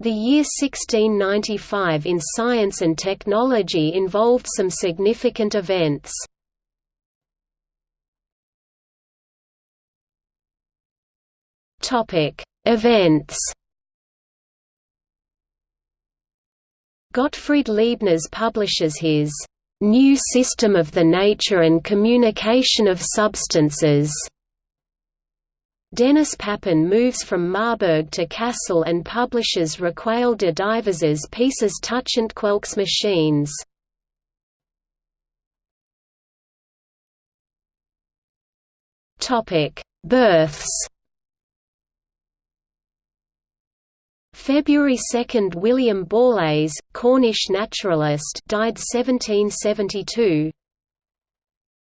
The year 1695 in science and technology involved some significant events. Events Gottfried Leibniz publishes his "...new system of the nature and communication of substances." Denis Papin moves from Marburg to Kassel and publishes Recueil de diverses pieces touchant quelques machines. Births February 2 – William Borlase, Cornish naturalist died 1772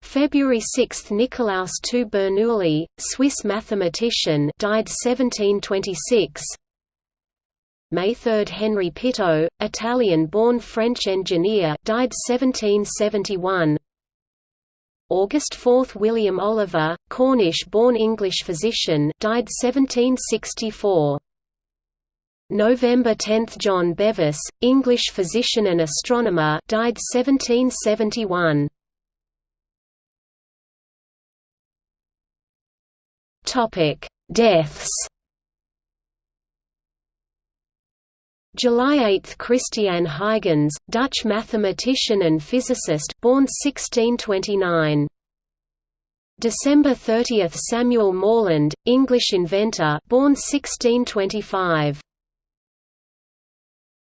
February 6 – Nicolaus II Bernoulli, Swiss mathematician died 1726 May 3 – Henry Pitot, Italian-born French engineer died 1771 August 4 – William Oliver, Cornish-born English physician died 1764 November 10 – John Bevis, English physician and astronomer died 1771 Topic: Deaths. July 8 – Christiaan Huygens, Dutch mathematician and physicist born 1629. December 30 – Samuel Morland, English inventor born 1625.